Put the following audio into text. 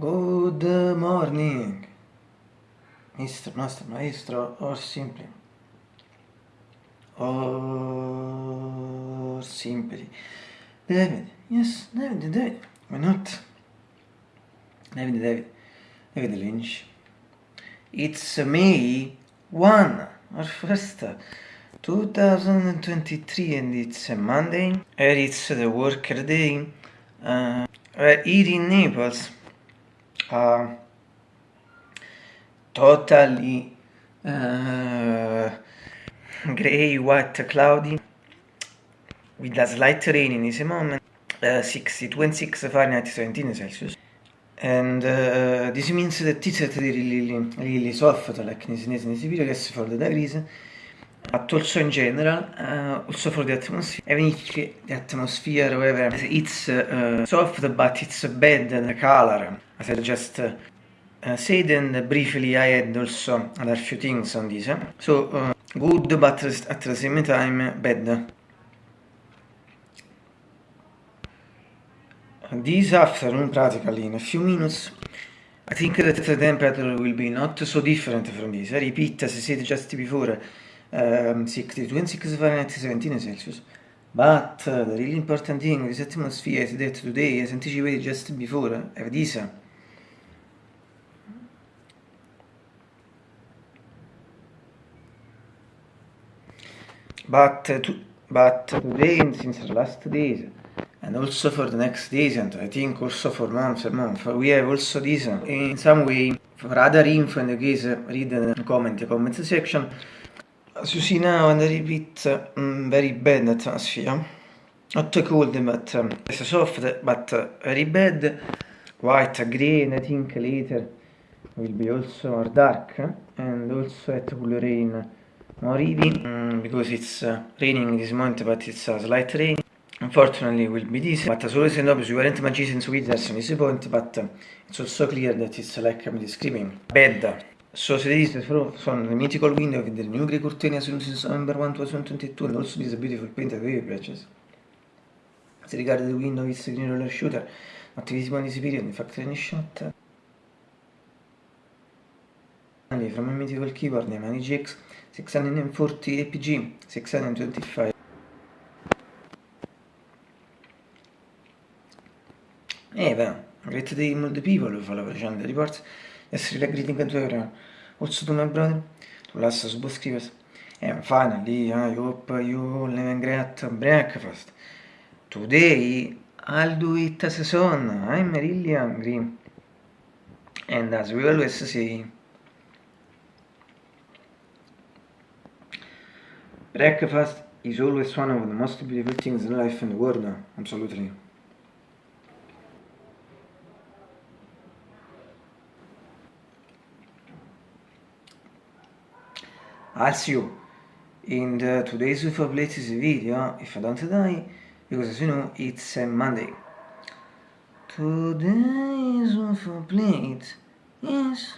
Good morning, Mr. Master Maestro, or simply, or simply, David, yes, David, David, why not? David, David, David Lynch. It's May 1, our first, 2023, and it's a Monday, and it's the worker day. Uh, here in Naples. Uh, totally uh, gray, white, cloudy, with a slight rain in this moment, uh, 62 and 6 Fahrenheit, 17 Celsius. And uh, this means that it's really, really, really soft, like in this, in this video, yes, for the degrees, but also in general, uh, also for the atmosphere, even if the atmosphere, however, it's uh, soft, but it's bad, the color, as I just uh, said, and briefly I had also other few things on this. So, uh, good, but at the same time, bad. This afternoon, practically in a few minutes, I think that the temperature will be not so different from this. I repeat, as I said just before, um, 62 and 6 Fahrenheit, 17 Celsius. But uh, the really important thing with this atmosphere is that today, as anticipated just before, I have this. But, uh, to, but today and since the last days, and also for the next days, and I think also for months and months, we have also this in some way. For other info, in the case, read the comment, the comment section. As you see now, and I repeat, um, very bad atmosphere. Not cold, but um, it's soft, but uh, very bad. White, grey, and I think later will be also more dark, and also it will rain more heavy um, because it's uh, raining this moment but it's a slight rain. Unfortunately will be this. But as always and obvious we weren't magicians with us on this point but uh, it's also clear that it's like I'm describing. Bad. So this is from the mythical window with the new grey curtain since November 1 2022 and also this beautiful paint that very precious. As regards the window it's a green roller shooter. Not visible in this period in fact any shot from a mythical keyboard named GX 640 APG 625 Eva, great day the people who follow the reports yesterday greeting to everyone also to my brother to last subscribers and finally I hope you all have a great breakfast. Today I'll do it as a son I'm really hungry and as we always say Breakfast is always one of the most beautiful things in life and the world, absolutely. See you in the today's UFO Places video, if I don't die, because as you know, it's a Monday. Today's UFO Plate is